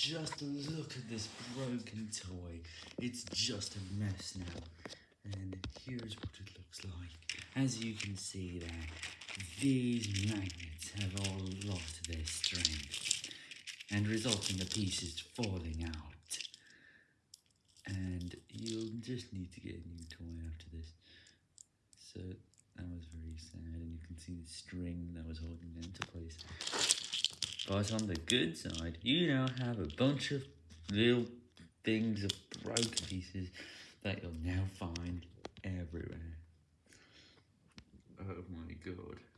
Just look at this broken toy. It's just a mess now. And here's what it looks like. As you can see there, these magnets have all lost their strength and result in the pieces falling out. And you'll just need to get a new toy after this. So that was very sad, and you can see the string that was holding place. But on the good side, you now have a bunch of little things of broken pieces that you'll now find everywhere. Oh my god.